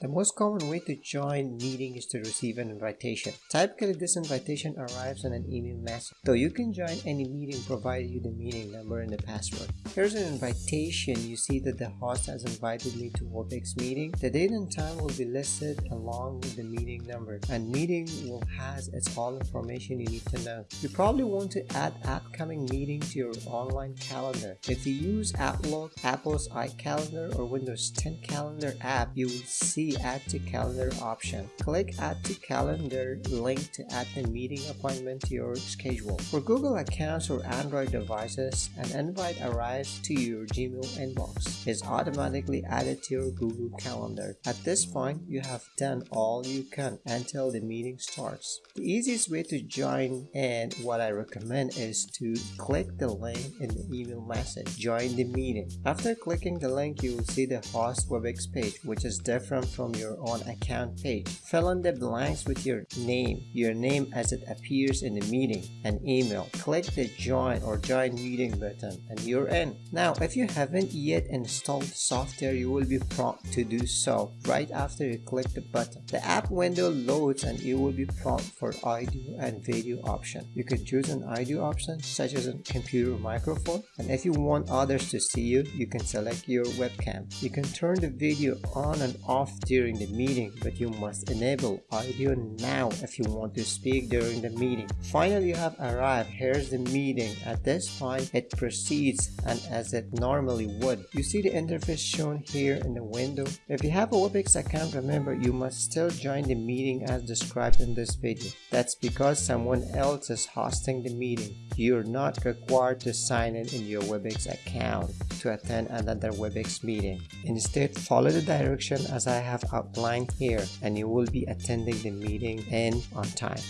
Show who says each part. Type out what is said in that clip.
Speaker 1: The most common way to join a meeting is to receive an invitation. Typically, this invitation arrives in an email message, though you can join any meeting provided you the meeting number and the password. Here's an invitation. You see that the host has invited me to WebEx meeting. The date and time will be listed along with the meeting number and meeting will has its all information you need to know. You probably want to add upcoming meeting to your online calendar. If you use Outlook, Apple's iCalendar or Windows 10 calendar app, you will see add to calendar option. Click add to calendar link to add the meeting appointment to your schedule. For Google accounts or Android devices, an invite arrives to your Gmail inbox. is automatically added to your Google Calendar. At this point, you have done all you can until the meeting starts. The easiest way to join and what I recommend is to click the link in the email message. Join the meeting. After clicking the link, you will see the host WebEx page, which is different from your own account page. Fill in the blanks with your name, your name as it appears in the meeting, and email. Click the join or join meeting button and you're in. Now, if you haven't yet installed the software, you will be prompted to do so right after you click the button. The app window loads and you will be prompted for audio and video option. You can choose an audio option such as a computer microphone and if you want others to see you, you can select your webcam. You can turn the video on and off during the meeting but you must enable audio now if you want to speak during the meeting. Finally, you have arrived. Here's the meeting. At this point, it proceeds and as it normally would. You see the interface shown here in the window. If you have a WebEx account, remember you must still join the meeting as described in this video. That's because someone else is hosting the meeting. You're not required to sign in in your WebEx account to attend another WebEx meeting. Instead, follow the direction as I have outlined here and you will be attending the meeting in on time.